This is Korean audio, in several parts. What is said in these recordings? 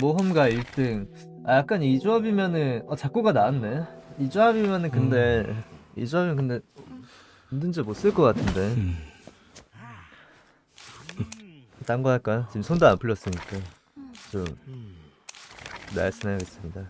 모험가 1등. 아 약간 이 조합이면은 어 작고가 나왔네. 이 조합이면은 근데 이 조합이면 근데 문제 못쓸 것 같은데. 딴 거 할까? 지금 손도 안 풀렸으니까 좀 날씬하겠습니다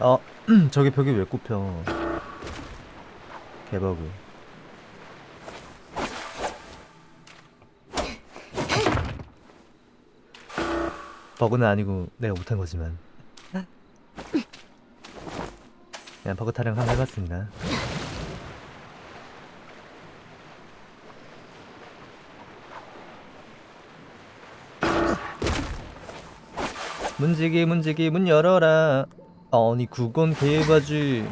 어 저기 벽이 왜 꼽혀? 개버그. 버그는 아니고 내가 못한 거지만. 그냥 버그 타령 한번 해봤습니다. 문지기 문지기 문 열어라 아니 그건 개바지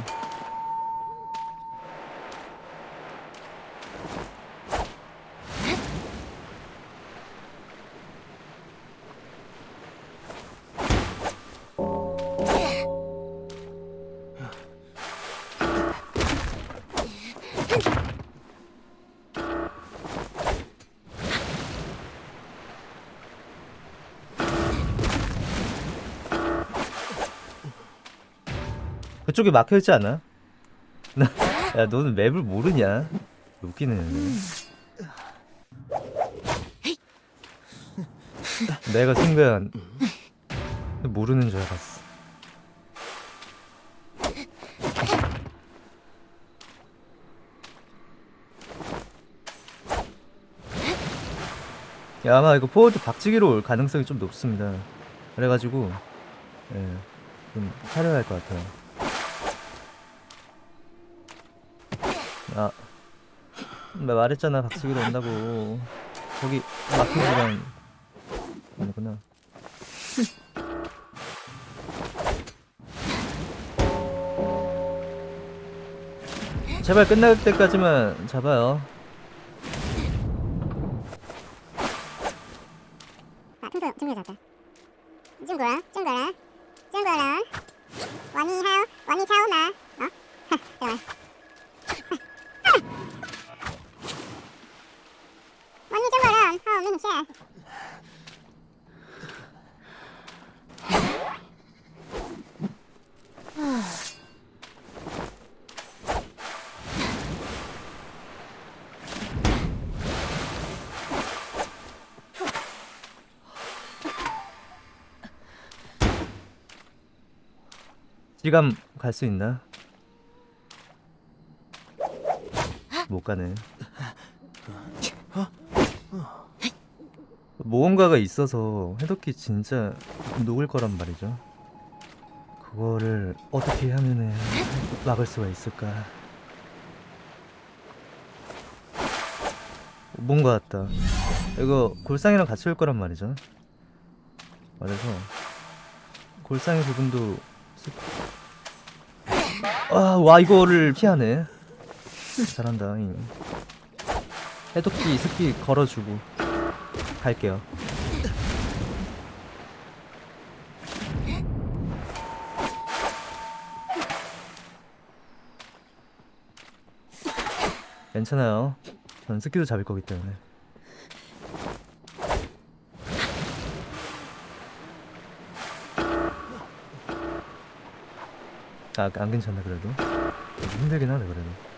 그쪽에 막혀있지 않아? 나, 야 너는 맵을 모르냐? 웃기네 내가 순간 모르는 줄 알았어 야, 아마 이거 포워드 박치기로 올 가능성이 좀 높습니다 그래가지고 예, 좀 사려야 할 것 같아요 말했잖아 박치기로 온다고. 거기 시간 아니구나. 제발 끝날 때까지만 잡아요. 아, 평소 친구 잡자. 친구야, 친구야, 친구야. 원이 하오, 원이 차오나. 어? 잠깐만. 원이 친구랑 하오 민씨 지감 갈 수 있나? 못 가네. 모험가가 있어서 해독기 진짜 녹을 거란 말이죠. 그거를 어떻게 하면은 막을 수가 있을까? 뭔가 같다. 이거 골상이랑 같이 올 거란 말이죠. 그래서 골상의 부분도 아, 와 이거를 피하네. 잘한다. 잉. 해독기 습기 걸어주고 갈게요. 괜찮아요. 전 스키도 잡을 거기 때문에. 아, 안 괜찮네 그래도. 좀 힘들긴 하네 그래도.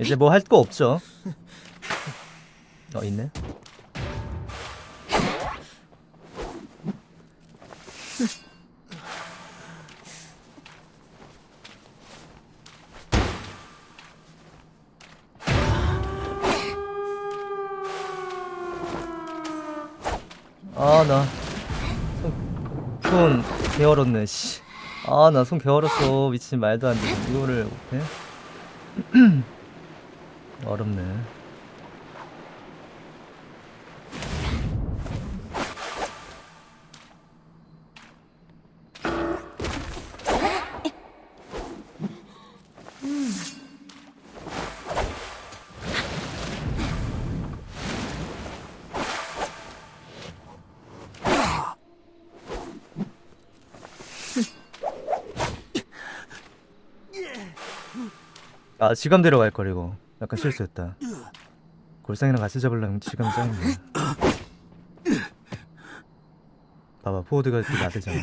이제 뭐 할 거 없죠? 어 있네. 아, 나. 손, 손 개얼었네, 씨. 아, 나 손 개얼었어. 미친 말도 안 돼. 이거를 못해? 어렵네. 아 지감 데려갈 거리고 약간 실수했다. 골상이랑 같이 잡으려면 지감 짱이네 봐봐 포워드가 이렇게 나대잖아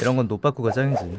이런 건 노빠꾸가 짱이지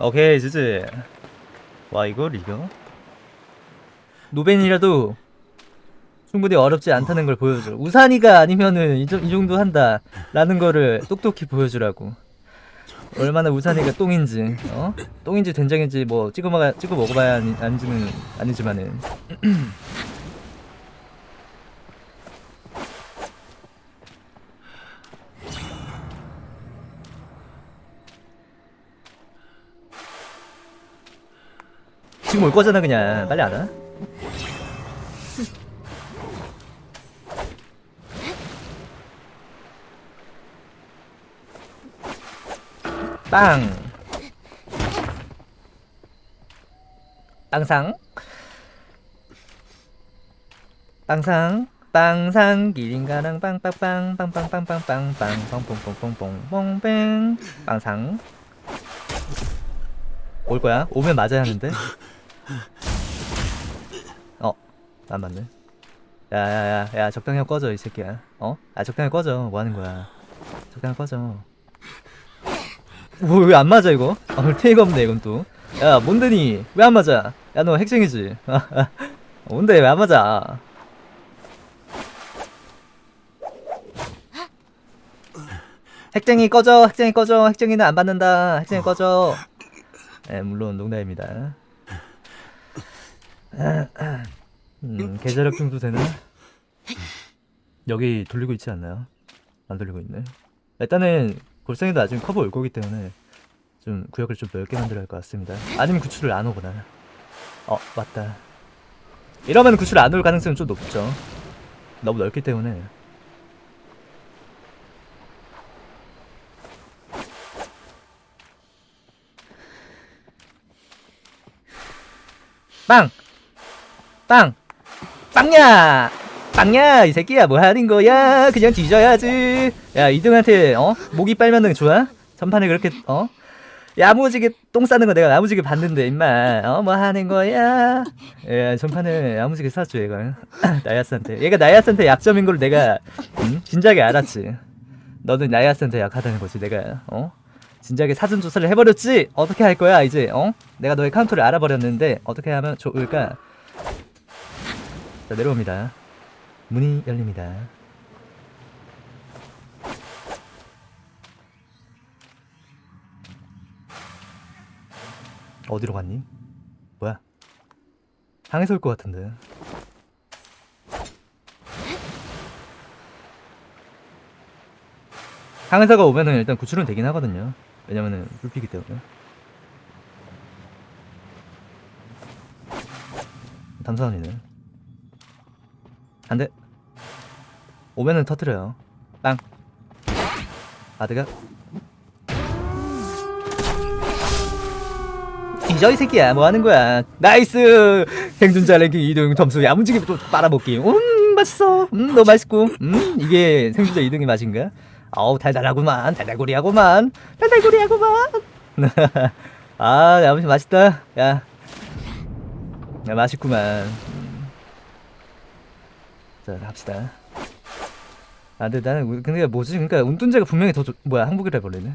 오케이 지지 와 이걸 이겨? 노벤이라도 충분히 어렵지 않다는 걸 보여줘 우산이가 아니면은 이, 정- 이 정도 한다 라는 거를 똑똑히 보여주라고 얼마나 우산이가 똥인지 어? 똥인지 된장인지 뭐 찍어, 먹어, 찍어 먹어봐야 아니, 아니지는 아니지만은 지금 올 거잖아 그냥. 빨리 안 와? 빵. 빵상. 빵상. 빵상. 기린가랑 빵빵빵. 빵빵빵빵빵빵. 뻥뻥뻥뻥뻥뻥뻥 빵상. 올 거야? 오면 맞아야 하는데 어, 안 맞네. 야야야, 야 적당히 꺼져 이 새끼야. 어? 아 적당히 꺼져. 뭐 하는 거야? 적당히 꺼져. 뭐 왜 안 맞아 이거? 아, 별 테이가 없네 이건 또. 야 뭔데니? 왜 안 맞아? 야 너 핵쟁이지? 뭔데 왜 안 맞아? 핵쟁이 꺼져, 핵쟁이 꺼져, 핵쟁이는 안 받는다, 핵쟁이 꺼져. 네, 물론 농담입니다. 음, 계좌력 정도 되나? 여기 돌리고 있지 않나요? 안 돌리고 있네. 일단은 골상이도 나중에 커버 올 거기 때문에 좀 구역을 좀 넓게 만들어야 할 것 같습니다. 아니면 구출을 안 오거나. 어, 맞다. 이러면 구출 안 올 가능성은 좀 높죠. 너무 넓기 때문에. 빵! 빵! 빵야! 빵야! 이 새끼야 뭐 하는 거야? 그냥 뒤져야지. 야 이등한테 어? 목이 빨면은 좋아? 전판에 그렇게 어? 야무지게 똥 싸는 거 내가 야무지게 봤는데 임마 어 뭐 하는 거야? 야 전판에 야무지게 쌌죠 얘가 나야스한테 얘가 나야스한테 약점인 걸 내가 음? 진작에 알았지 너는 나야스한테 약하다는 거지 내가 어? 진작에 사전 조사를 해버렸지 어떻게 할 거야 이제 어? 내가 너의 카운터를 알아버렸는데 어떻게 하면 좋을까? 자 내려옵니다. 문이 열립니다. 어디로 갔니? 당해서 올 것 같은데. 항해사가 오면은 일단 구출은 되긴 하거든요. 왜냐면은 불피기 때문에. 담사원이네. 안 돼. 오면은 터트려요. 빵. 아드가. 뒤져 이 새끼야 뭐 하는 거야? 나이스! 생존자 랭킹 2등 점수 야무지게 또 빨아먹기. 음 맛있어. 음 너무 맛있고. 음 이게 생존자 2등의 맛인가? 어우 달달하구만. 달달구리하구만. 달달구리하구만. 아 야무지 맛있다. 야, 야 맛있구만. 음. 자 갑시다. 아 근데 나는 근데 뭐지? 그러니까 운둔자가 분명히 더 좋... 뭐야 항복이라 해버리네